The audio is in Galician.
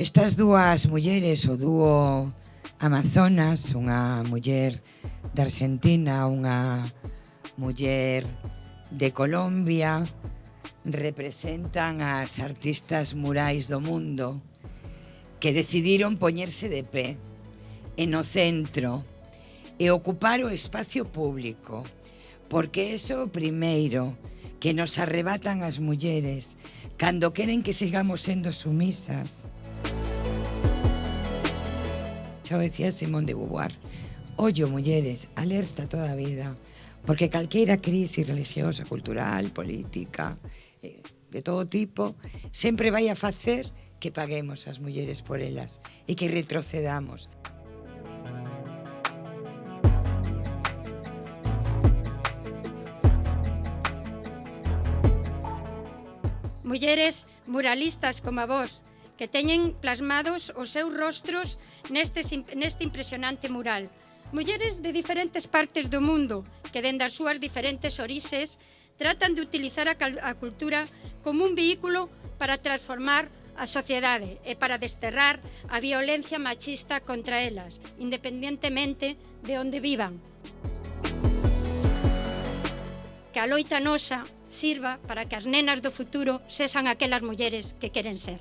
Estas dúas mulleres, o dúo Amazonas, unha muller de Argentina, unha muller de Colombia, representan as artistas murais do mundo que decidiron poñerse de pé en o centro e ocupar o espacio público porque eso o primeiro que nos arrebatan as mulleres cando queren que sigamos sendo sumisas. Xa o decía Simón de Beauvoir ollo mulleres, alerta toda a vida Porque calqueira crise religiosa, cultural, política, eh, de todo tipo, sempre vai a facer que paguemos as mulleres por elas e que retrocedamos. Mulleres muralistas como a vos, que teñen plasmados os seus rostros neste, neste impresionante mural. Mulleres de diferentes partes do mundo, que dende as súas diferentes orixes tratan de utilizar a, a cultura como un vehículo para transformar a sociedade e para desterrar a violencia machista contra elas, independentemente de onde vivan. Que a loita nosa sirva para que as nenas do futuro sexan aquelas mulleres que queren ser.